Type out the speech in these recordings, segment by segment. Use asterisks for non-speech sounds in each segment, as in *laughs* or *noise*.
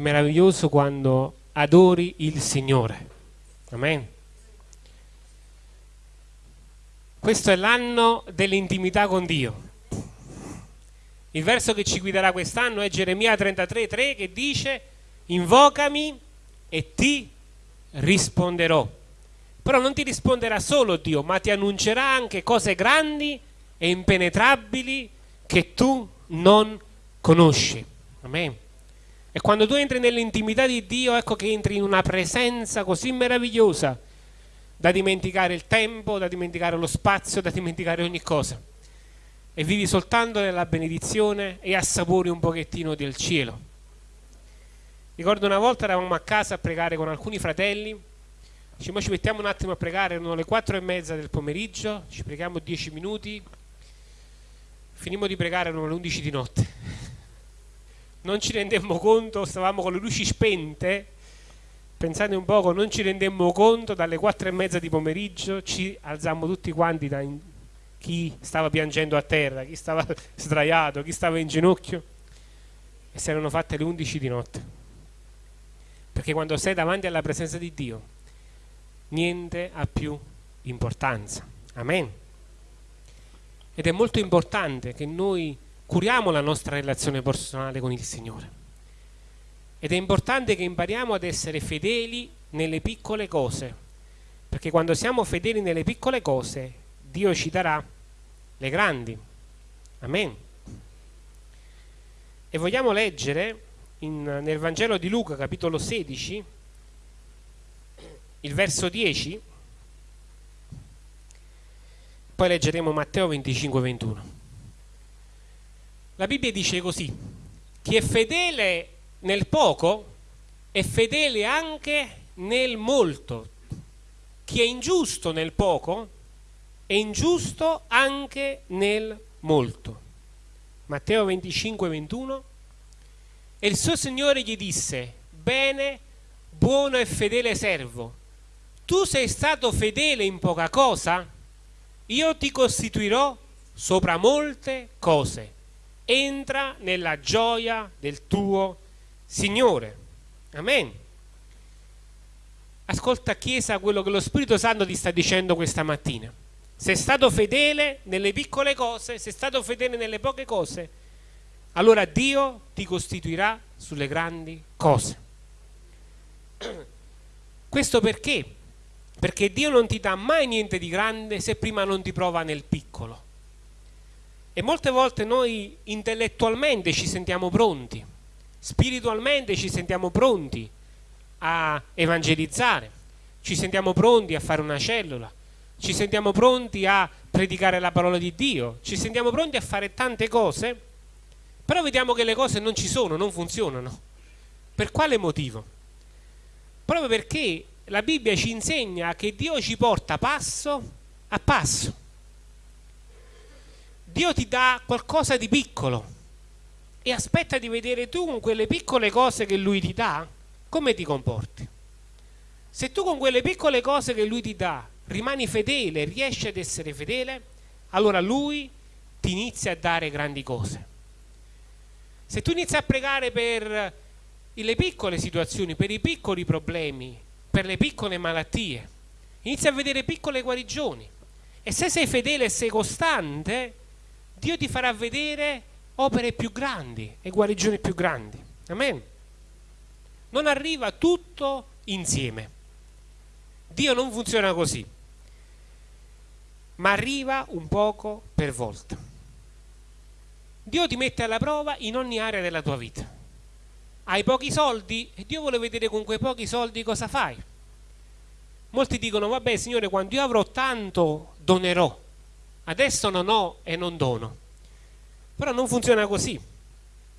Meraviglioso quando adori il Signore. Amen. Questo è l'anno dell'intimità con Dio. Il verso che ci guiderà quest'anno è Geremia 33:3 che dice invocami e ti risponderò. Però non ti risponderà solo Dio, ma ti annuncerà anche cose grandi e impenetrabili che tu non conosci. Amen. E quando tu entri nell'intimità di Dio, ecco che entri in una presenza così meravigliosa da dimenticare il tempo, da dimenticare lo spazio, da dimenticare ogni cosa. E vivi soltanto nella benedizione e assapori un pochettino del cielo. Ricordo una volta eravamo a casa a pregare con alcuni fratelli, diciamo ci mettiamo un attimo a pregare, erano le quattro e mezza del pomeriggio, ci preghiamo dieci minuti, finimmo di pregare, erano le undici di notte. Non ci rendemmo conto, stavamo con le luci spente, pensate un poco, non ci rendemmo conto, dalle quattro e mezza di pomeriggio ci alzammo tutti quanti da in... chi stava piangendo a terra, chi stava *laughs* sdraiato, chi stava in ginocchio e si erano fatte le undici di notte. Perché quando sei davanti alla presenza di Dio niente ha più importanza. Amen. Ed è molto importante che noi curiamo la nostra relazione personale con il Signore. Ed è importante che impariamo ad essere fedeli nelle piccole cose perché quando siamo fedeli nelle piccole cose Dio ci darà le grandi. Amen. E vogliamo leggere in, nel Vangelo di Luca capitolo 16 il verso 10 poi leggeremo Matteo 25 21 la Bibbia dice così chi è fedele nel poco è fedele anche nel molto chi è ingiusto nel poco è ingiusto anche nel molto Matteo 25 21 e il suo signore gli disse, bene, buono e fedele servo, tu sei stato fedele in poca cosa? Io ti costituirò sopra molte cose. Entra nella gioia del tuo Signore. Amen. Ascolta Chiesa quello che lo Spirito Santo ti sta dicendo questa mattina. Sei stato fedele nelle piccole cose, sei stato fedele nelle poche cose, allora Dio ti costituirà sulle grandi cose. *clears throat* Questo perché? Perché Dio non ti dà mai niente di grande se prima non ti prova nel piccolo. E molte volte noi intellettualmente ci sentiamo pronti, spiritualmente ci sentiamo pronti a evangelizzare, ci sentiamo pronti a fare una cellula, ci sentiamo pronti a predicare la parola di Dio, ci sentiamo pronti a fare tante cose però vediamo che le cose non ci sono, non funzionano. Per quale motivo? Proprio perché la Bibbia ci insegna che Dio ci porta passo a passo. Dio ti dà qualcosa di piccolo e aspetta di vedere tu con quelle piccole cose che Lui ti dà come ti comporti. Se tu con quelle piccole cose che Lui ti dà rimani fedele, riesci ad essere fedele, allora Lui ti inizia a dare grandi cose. Se tu inizi a pregare per le piccole situazioni, per i piccoli problemi, per le piccole malattie, inizi a vedere piccole guarigioni. E se sei fedele e sei costante, Dio ti farà vedere opere più grandi e guarigioni più grandi. Amen. Non arriva tutto insieme. Dio non funziona così, ma arriva un poco per volta. Dio ti mette alla prova in ogni area della tua vita. Hai pochi soldi e Dio vuole vedere con quei pochi soldi cosa fai. Molti dicono, vabbè Signore, quando io avrò tanto donerò. Adesso non ho e non dono. Però non funziona così,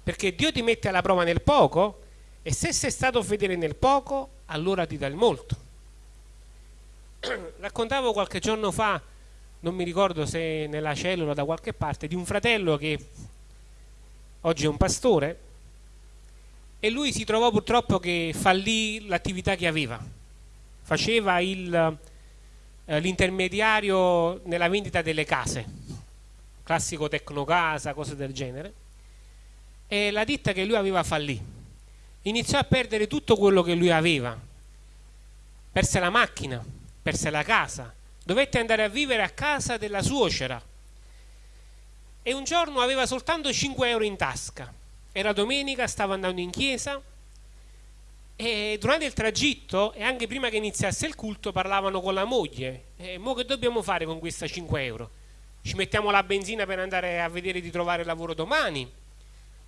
perché Dio ti mette alla prova nel poco e se sei stato fedele nel poco, allora ti dà il molto. *clears throat* Raccontavo qualche giorno fa, non mi ricordo se nella cellula da qualche parte, di un fratello che oggi è un pastore, e lui si trovò purtroppo che fallì l'attività che aveva. Faceva eh, l'intermediario nella vendita delle case, classico tecnocasa, cose del genere, e la ditta che lui aveva fallì. iniziò a perdere tutto quello che lui aveva. Perse la macchina, perse la casa, dovette andare a vivere a casa della suocera e un giorno aveva soltanto 5 euro in tasca. Era domenica, stava andando in chiesa e durante il tragitto e anche prima che iniziasse il culto parlavano con la moglie. E mo che dobbiamo fare con questa 5 euro? Ci mettiamo la benzina per andare a vedere di trovare lavoro domani?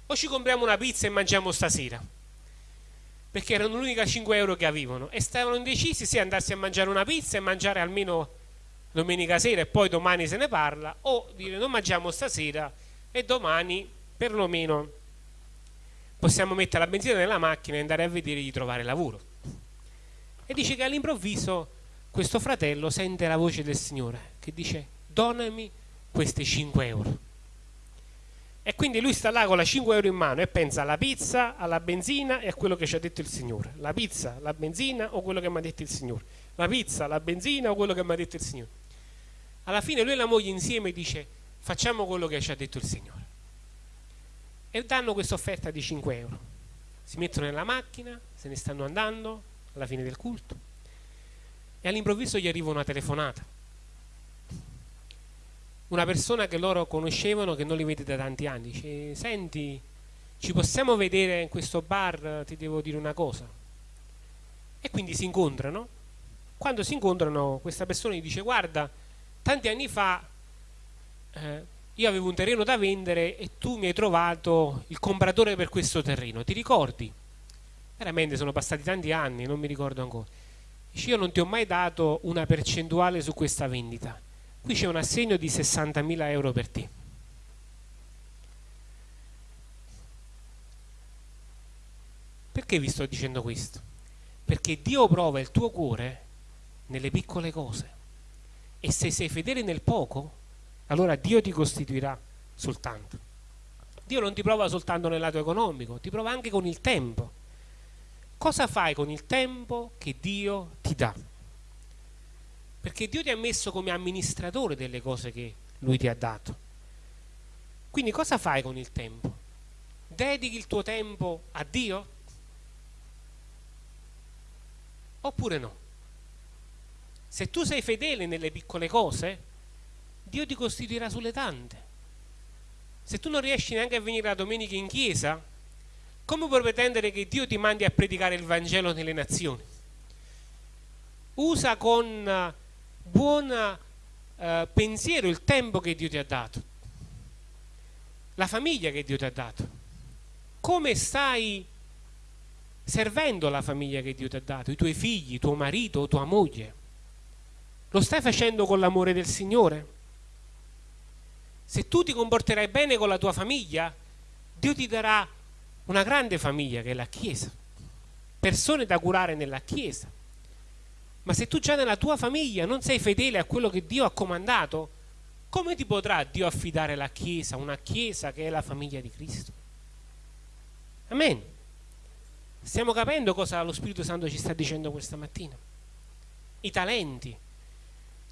O ci compriamo una pizza e mangiamo stasera? Perché erano l'unica 5 euro che avevano e stavano indecisi se andarsi a mangiare una pizza e mangiare almeno domenica sera e poi domani se ne parla o dire non mangiamo stasera e domani perlomeno possiamo mettere la benzina nella macchina e andare a vedere di trovare lavoro. E dice che all'improvviso questo fratello sente la voce del Signore che dice donami questi 5 euro e quindi lui sta là con la 5 euro in mano e pensa alla pizza, alla benzina e a quello che ci ha detto il Signore. La pizza, la benzina o quello che mi ha detto il Signore? La pizza, la benzina o quello che mi ha detto il Signore? Alla fine lui e la moglie insieme dice facciamo quello che ci ha detto il Signore. E danno questa offerta di 5 euro. Si mettono nella macchina, se ne stanno andando alla fine del culto e all'improvviso gli arriva una telefonata. Una persona che loro conoscevano, che non li vede da tanti anni, dice senti, ci possiamo vedere in questo bar, ti devo dire una cosa. E quindi si incontrano. Quando si incontrano questa persona gli dice guarda, tanti anni fa eh, io avevo un terreno da vendere e tu mi hai trovato il compratore per questo terreno, ti ricordi? Veramente sono passati tanti anni, non mi ricordo ancora. Dice, io non ti ho mai dato una percentuale su questa vendita. Qui c'è un assegno di 60.000 euro per te. Perché vi sto dicendo questo? Perché Dio prova il tuo cuore nelle piccole cose. E se sei fedele nel poco, allora Dio ti costituirà soltanto. Dio non ti prova soltanto nel lato economico, ti prova anche con il tempo. Cosa fai con il tempo che Dio ti dà? Perché Dio ti ha messo come amministratore delle cose che Lui ti ha dato. Quindi cosa fai con il tempo? Dedichi il tuo tempo a Dio? Oppure no? Se tu sei fedele nelle piccole cose, Dio ti costituirà sulle tante. Se tu non riesci neanche a venire la domenica in chiesa, come puoi pretendere che Dio ti mandi a predicare il Vangelo nelle nazioni? Usa con eh, buon uh, pensiero il tempo che Dio ti ha dato, la famiglia che Dio ti ha dato. Come stai servendo la famiglia che Dio ti ha dato, i tuoi figli, tuo marito, tua moglie? Lo stai facendo con l'amore del Signore? Se tu ti comporterai bene con la tua famiglia, Dio ti darà una grande famiglia che è la Chiesa, persone da curare nella Chiesa. Ma se tu già nella tua famiglia non sei fedele a quello che Dio ha comandato, come ti potrà Dio affidare la Chiesa, una Chiesa che è la famiglia di Cristo? Amen. Stiamo capendo cosa lo Spirito Santo ci sta dicendo questa mattina? I talenti,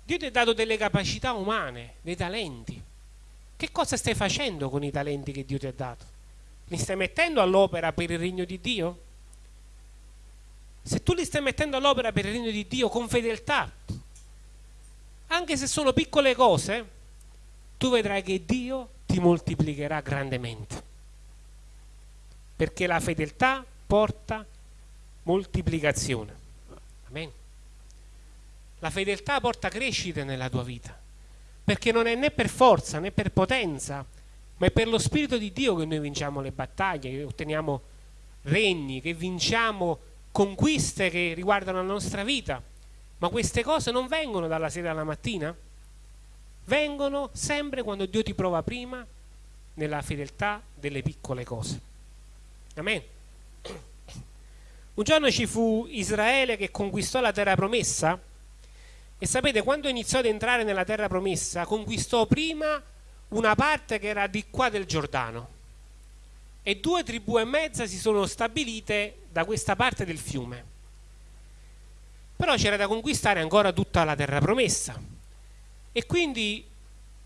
Dio ti ha dato delle capacità umane, dei talenti. Che cosa stai facendo con i talenti che Dio ti ha dato? Li stai mettendo all'opera per il regno di Dio? Se tu li stai mettendo all'opera per il regno di Dio con fedeltà, anche se sono piccole cose, tu vedrai che Dio ti moltiplicherà grandemente. Perché la fedeltà porta moltiplicazione. Amen. La fedeltà porta crescita nella tua vita, perché non è né per forza né per potenza, ma è per lo Spirito di Dio che noi vinciamo le battaglie, che otteniamo regni, che vinciamo conquiste che riguardano la nostra vita. Ma queste cose non vengono dalla sera alla mattina, vengono sempre quando Dio ti prova prima nella fedeltà delle piccole cose. Amen. Un giorno ci fu Israele che conquistò la terra promessa e sapete, quando iniziò ad entrare nella terra promessa, conquistò prima una parte che era di qua del Giordano e due tribù e mezza si sono stabilite da questa parte del fiume. Però c'era da conquistare ancora tutta la terra promessa. E quindi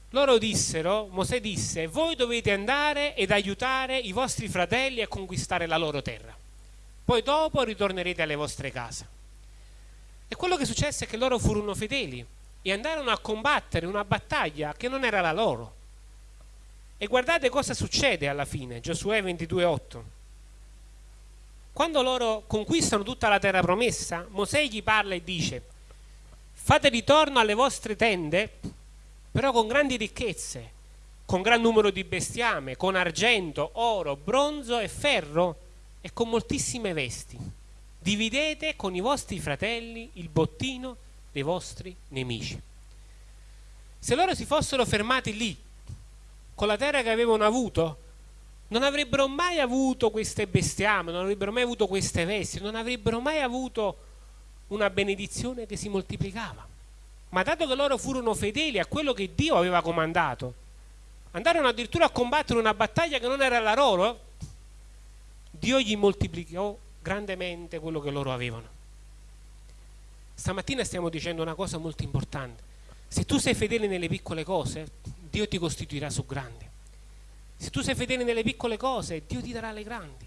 loro dissero, Mosè disse, voi dovete andare ed aiutare i vostri fratelli a conquistare la loro terra. poi dopo ritornerete alle vostre case. E quello che successe è che loro furono fedeli e andarono a combattere una battaglia che non era la loro. E guardate cosa succede alla fine, Giosuè 22:8. Quando loro conquistano tutta la terra promessa, Mosè gli parla e dice: Fate ritorno alle vostre tende, però con grandi ricchezze, con gran numero di bestiame, con argento, oro, bronzo e ferro e con moltissime vesti. Dividete con i vostri fratelli il bottino dei vostri nemici. Se loro si fossero fermati lì, con la terra che avevano avuto, non avrebbero mai avuto queste bestiame, non avrebbero mai avuto queste vesti, non avrebbero mai avuto una benedizione che si moltiplicava. Ma dato che loro furono fedeli a quello che Dio aveva comandato, andarono addirittura a combattere una battaglia che non era la loro, Dio gli moltiplicò grandemente quello che loro avevano. Stamattina stiamo dicendo una cosa molto importante. Se tu sei fedele nelle piccole cose, Dio ti costituirà su grandi. Se tu sei fedele nelle piccole cose, Dio ti darà le grandi.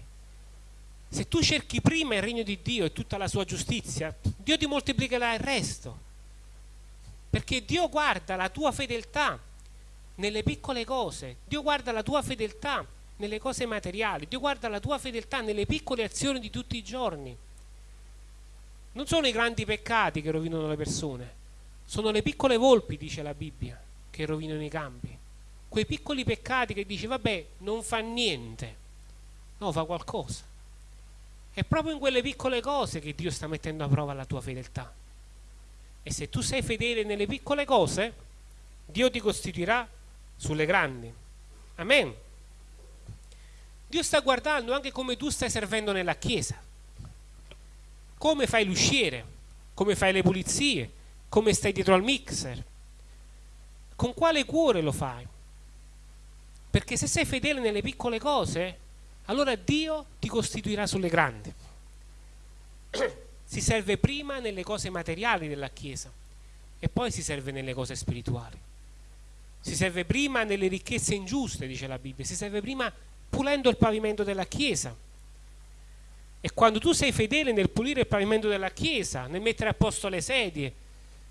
Se tu cerchi prima il regno di Dio e tutta la sua giustizia, Dio ti moltiplicherà il resto. Perché Dio guarda la tua fedeltà nelle piccole cose, Dio guarda la tua fedeltà nelle cose materiali, Dio guarda la tua fedeltà nelle piccole azioni di tutti i giorni. Non sono i grandi peccati che rovinano le persone, sono le piccole volpi, dice la Bibbia, che rovinano i campi. Quei piccoli peccati che dici, vabbè, non fa niente, no, fa qualcosa. È proprio in quelle piccole cose che Dio sta mettendo a prova la tua fedeltà. E se tu sei fedele nelle piccole cose, Dio ti costituirà sulle grandi. Amen. Dio sta guardando anche come tu stai servendo nella chiesa, come fai l'usciere, come fai le pulizie, come stai dietro al mixer, con quale cuore lo fai. Perché se sei fedele nelle piccole cose, allora Dio ti costituirà sulle grandi. si serve prima nelle cose materiali della Chiesa e poi si serve nelle cose spirituali. Si serve prima nelle ricchezze ingiuste, dice la Bibbia, si serve prima pulendo il pavimento della Chiesa. E quando tu sei fedele nel pulire il pavimento della Chiesa, nel mettere a posto le sedie,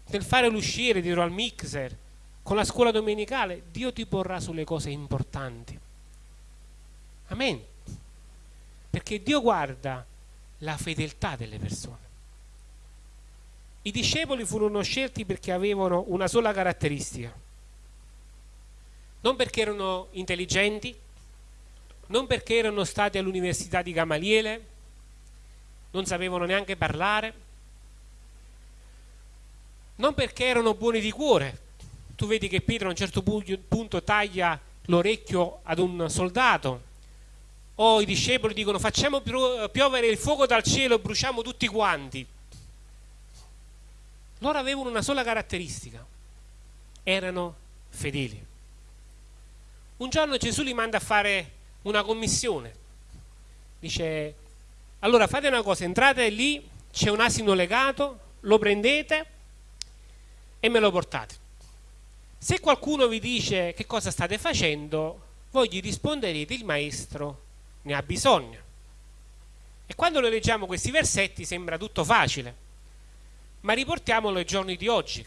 nel fare l'uscire dietro al mixer, con la scuola domenicale, Dio ti porrà sulle cose importanti. Amen. Perché Dio guarda la fedeltà delle persone. I discepoli furono scelti perché avevano una sola caratteristica. Non perché erano intelligenti, non perché erano stati all'università di Gamaliele, non sapevano neanche parlare, non perché erano buoni di cuore. Tu vedi che Pietro a un certo punto taglia l'orecchio ad un soldato, o i discepoli dicono facciamo piovere il fuoco dal cielo e bruciamo tutti quanti. Loro avevano una sola caratteristica, erano fedeli. Un giorno Gesù li manda a fare una commissione. Dice, allora fate una cosa, entrate lì, c'è un asino legato, lo prendete e me lo portate. Se qualcuno vi dice che cosa state facendo, voi gli risponderete il maestro ne ha bisogno. E quando noi leggiamo questi versetti sembra tutto facile, ma riportiamolo ai giorni di oggi.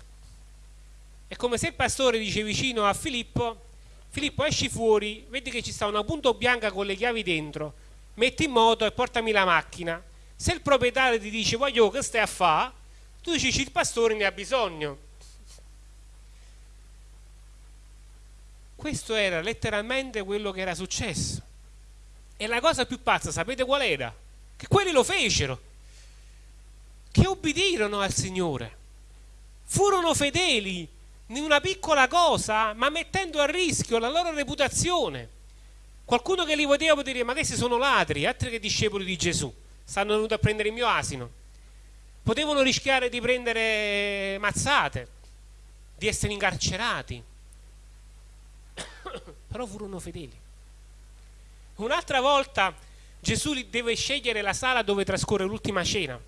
È come se il pastore dice vicino a Filippo, Filippo esci fuori, vedi che ci sta una punto bianca con le chiavi dentro, metti in moto e portami la macchina. Se il proprietario ti dice voglio che stai a fare, tu dici il pastore ne ha bisogno. Questo era letteralmente quello che era successo. E la cosa più pazza, sapete qual era? Che quelli lo fecero che obbedirono al Signore, furono fedeli in una piccola cosa, ma mettendo a rischio la loro reputazione. Qualcuno che li vedeva può dire, ma questi sono ladri, altri che discepoli di Gesù, stanno venuti a prendere il mio asino. Potevano rischiare di prendere mazzate, di essere incarcerati, *coughs* però furono fedeli. Un'altra volta Gesù deve scegliere la sala dove trascorre l'ultima cena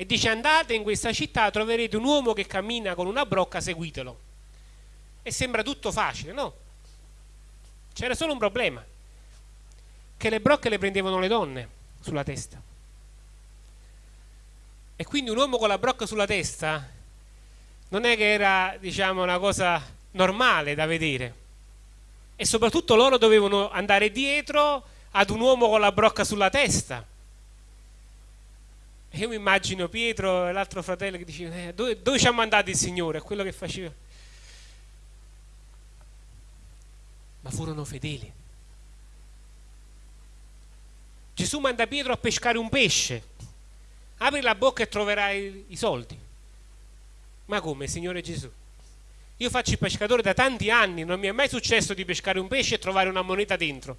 e dice andate in questa città troverete un uomo che cammina con una brocca seguitelo e sembra tutto facile no c'era solo un problema che le brocche le prendevano le donne sulla testa E quindi un uomo con la brocca sulla testa non è che era, diciamo, una cosa normale da vedere. E soprattutto loro dovevano andare dietro ad un uomo con la brocca sulla testa. Io mi immagino Pietro e l'altro fratello che dicevano, eh, dove, dove ci ha mandato il Signore? È quello che faceva. Ma furono fedeli. Gesù manda Pietro a pescare un pesce. Apri la bocca e troverai i soldi. Ma come, Signore Gesù? Io faccio il pescatore da tanti anni, non mi è mai successo di pescare un pesce e trovare una moneta dentro.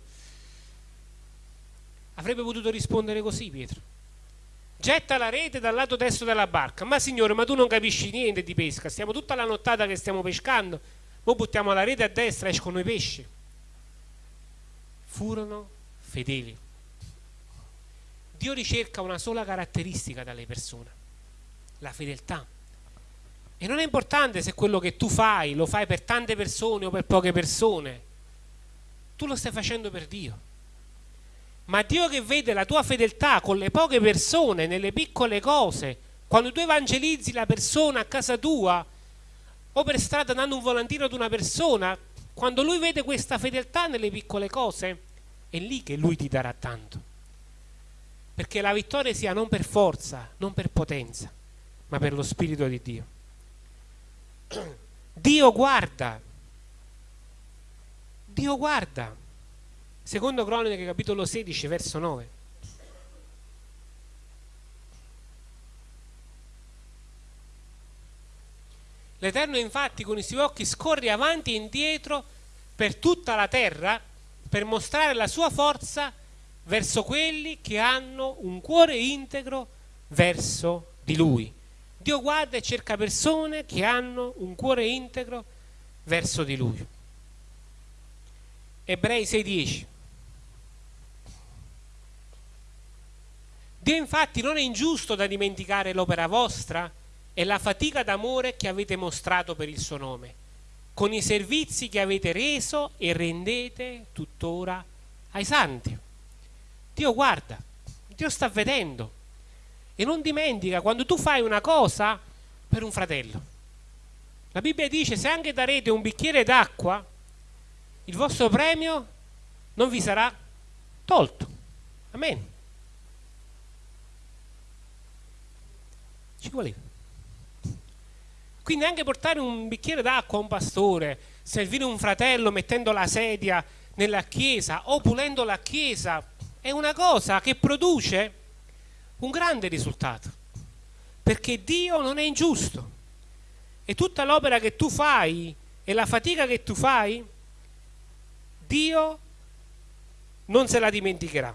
Avrebbe potuto rispondere così Pietro. Getta la rete dal lato destro della barca. Ma signore, ma tu non capisci niente di pesca. Stiamo tutta la nottata che stiamo pescando. Poi buttiamo la rete a destra e escono i pesci. Furono fedeli. Dio ricerca una sola caratteristica dalle persone, la fedeltà. E non è importante se quello che tu fai lo fai per tante persone o per poche persone. Tu lo stai facendo per Dio. Ma Dio che vede la tua fedeltà con le poche persone, nelle piccole cose, quando tu evangelizzi la persona a casa tua o per strada dando un volantino ad una persona, quando lui vede questa fedeltà nelle piccole cose, è lì che lui ti darà tanto perché la vittoria sia non per forza, non per potenza, ma per lo Spirito di Dio. Dio guarda, Dio guarda. Secondo Cronache capitolo 16 verso 9. L'Eterno infatti con i suoi occhi scorre avanti e indietro per tutta la terra per mostrare la sua forza verso quelli che hanno un cuore integro verso di Lui. Dio guarda e cerca persone che hanno un cuore integro verso di Lui. Ebrei 6:10 Dio infatti non è ingiusto da dimenticare l'opera vostra e la fatica d'amore che avete mostrato per il suo nome, con i servizi che avete reso e rendete tuttora ai santi. Dio guarda, Dio sta vedendo. E non dimentica quando tu fai una cosa per un fratello. La Bibbia dice se anche darete un bicchiere d'acqua, il vostro premio non vi sarà tolto. Amen. Ci voleva. Quindi anche portare un bicchiere d'acqua a un pastore, servire un fratello mettendo la sedia nella chiesa o pulendo la chiesa è una cosa che produce un grande risultato, perché Dio non è ingiusto e tutta l'opera che tu fai e la fatica che tu fai, Dio non se la dimenticherà.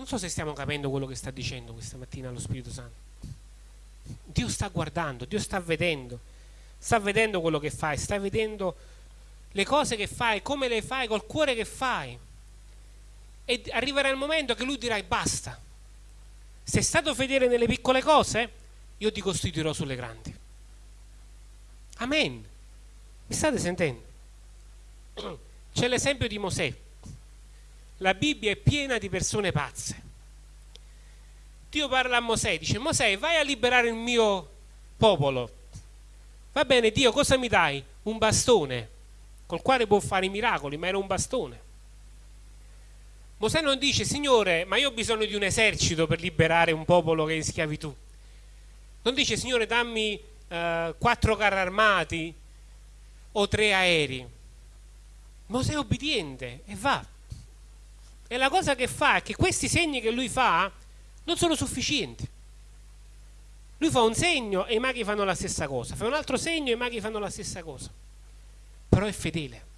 Non so se stiamo capendo quello che sta dicendo questa mattina lo Spirito Santo. Dio sta guardando, Dio sta vedendo, sta vedendo quello che fai, sta vedendo le cose che fai, come le fai, col cuore che fai e arriverà il momento che lui dirà basta. Sei stato fedele nelle piccole cose? Io ti costituirò sulle grandi. Amen. Mi state sentendo? *clears throat* C'è l'esempio di Mosè. La Bibbia è piena di persone pazze. Dio parla a Mosè, dice Mosè vai a liberare il mio popolo. Va bene Dio, cosa mi dai? Un bastone, col quale può fare i miracoli, ma era un bastone. Mosè non dice, Signore, ma io ho bisogno di un esercito per liberare un popolo che è in schiavitù. Non dice, Signore, dammi eh, quattro carri armati o tre aerei. Mosè è obbediente e va. E la cosa che fa è che questi segni che lui fa non sono sufficienti. Lui fa un segno e i maghi fanno la stessa cosa, fa un altro segno e i maghi fanno la stessa cosa. Però è fedele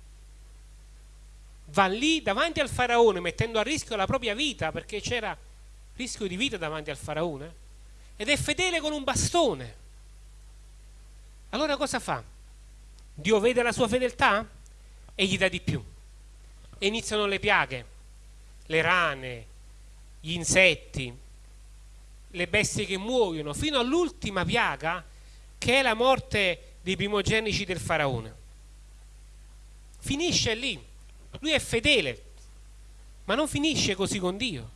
va lì davanti al faraone mettendo a rischio la propria vita perché c'era rischio di vita davanti al faraone ed è fedele con un bastone. Allora cosa fa? Dio vede la sua fedeltà e gli dà di più. E iniziano le piaghe, le rane, gli insetti, le bestie che muoiono, fino all'ultima piaga che è la morte dei primogenici del faraone. Finisce lì lui è fedele, ma non finisce così con Dio.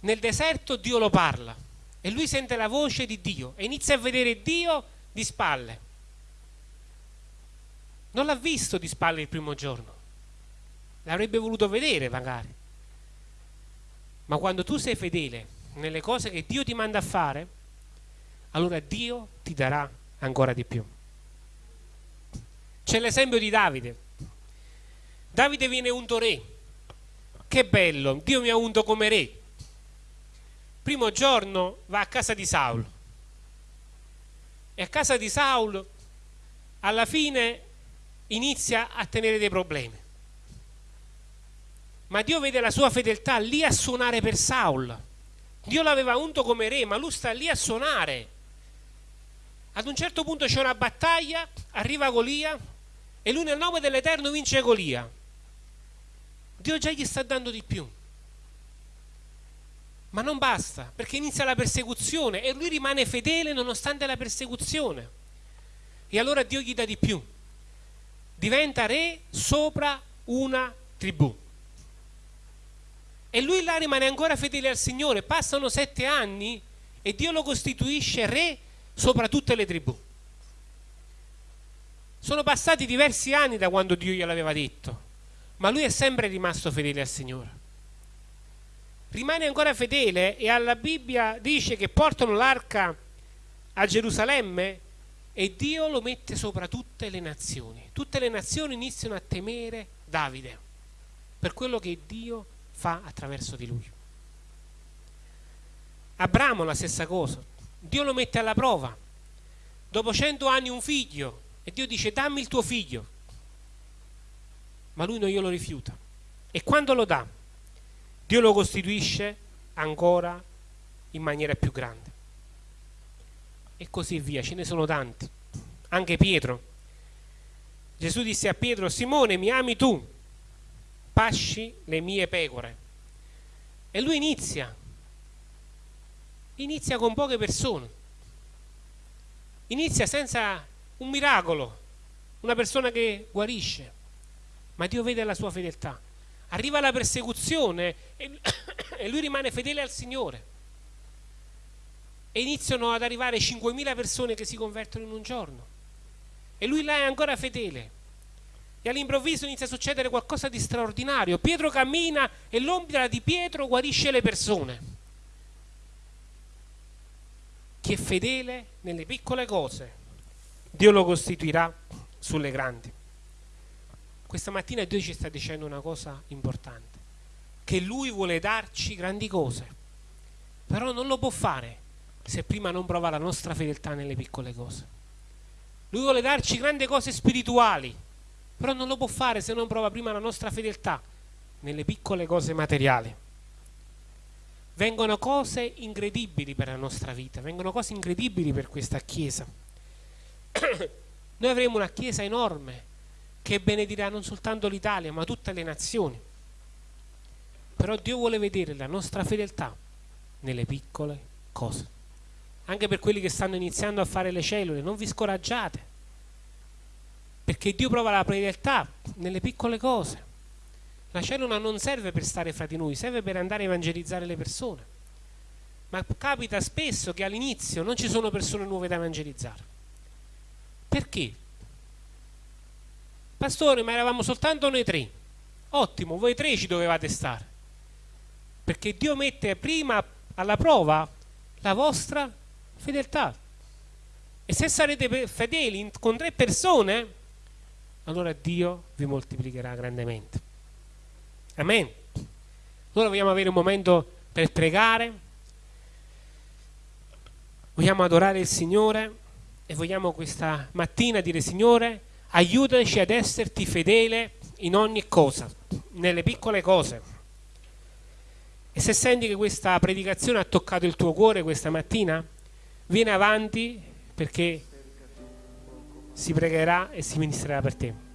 Nel deserto Dio lo parla. e lui sente la voce di Dio e inizia a vedere Dio di spalle. Non l'ha visto di spalle il primo giorno, l'avrebbe voluto vedere magari. Ma quando tu sei fedele nelle cose che Dio ti manda a fare, allora Dio ti darà ancora di più. C'è l'esempio di Davide. Davide viene unto re. Che bello, Dio mi ha unto come re. Primo giorno va a casa di Saulo. E a casa di Saulo alla fine inizia a tenere dei problemi. Ma Dio vede la sua fedeltà lì a suonare per Saul. Dio l'aveva unto come re, ma lui sta lì a suonare. Ad un certo punto c'è una battaglia, arriva Golia e lui nel nome dell'Eterno vince Golia. Dio già gli sta dando di più. Ma non basta, perché inizia la persecuzione e lui rimane fedele nonostante la persecuzione. E allora Dio gli dà di più. Diventa re sopra una tribù. E lui là rimane ancora fedele al Signore. Passano sette anni e Dio lo costituisce re sopra tutte le tribù. Sono passati diversi anni da quando Dio gliel'aveva detto, ma lui è sempre rimasto fedele al Signore. Rimane ancora fedele e alla Bibbia dice che portano l'arca a Gerusalemme e Dio lo mette sopra tutte le nazioni. Tutte le nazioni iniziano a temere Davide per quello che Dio fa attraverso di lui. Abramo la stessa cosa, Dio lo mette alla prova. Dopo cento anni un figlio e Dio dice dammi il tuo figlio. Ma lui non glielo rifiuta. E quando lo dà, Dio lo costituisce ancora in maniera più grande. E così via, ce ne sono tanti. Anche Pietro. Gesù disse a Pietro, Simone mi ami tu? Pasci le mie pecore. E lui inizia, inizia con poche persone, inizia senza un miracolo, una persona che guarisce, ma Dio vede la sua fedeltà. Arriva la persecuzione e, *coughs* lui rimane fedele al Signore. E iniziano ad arrivare 5.000 persone che si convertono in un giorno. E lui là è ancora fedele e all'improvviso inizia a succedere qualcosa di straordinario. Pietro cammina e l'ombra di Pietro guarisce le persone. Chi è fedele nelle piccole cose, Dio lo costituirà sulle grandi. Questa mattina Dio ci sta dicendo una cosa importante, che Lui vuole darci grandi cose, però non lo può fare se prima non prova la nostra fedeltà nelle piccole cose. Lui vuole darci grandi cose spirituali, però non lo può fare se non prova prima la nostra fedeltà nelle piccole cose materiali. Vengono cose incredibili per la nostra vita, vengono cose incredibili per questa Chiesa. *coughs* Noi avremo una Chiesa enorme che benedirà non soltanto l'Italia ma tutte le nazioni. Però Dio vuole vedere la nostra fedeltà nelle piccole cose. Anche per quelli che stanno iniziando a fare le cellule, non vi scoraggiate perché Dio prova la fedeltà nelle piccole cose. La cellula non serve per stare fra di noi, serve per andare a evangelizzare le persone. Ma capita spesso che all'inizio non ci sono persone nuove da evangelizzare. Perché? Pastore, ma eravamo soltanto noi tre. Ottimo, voi tre ci dovevate stare. Perché Dio mette prima alla prova la vostra fedeltà. E se sarete fedeli con tre persone, allora Dio vi moltiplicherà grandemente. Amen. Allora vogliamo avere un momento per pregare, vogliamo adorare il Signore e vogliamo questa mattina dire Signore, aiutaci ad esserti fedele in ogni cosa, nelle piccole cose. E se senti che questa predicazione ha toccato il tuo cuore questa mattina, vieni avanti perché si pregherà e si ministrerà per te.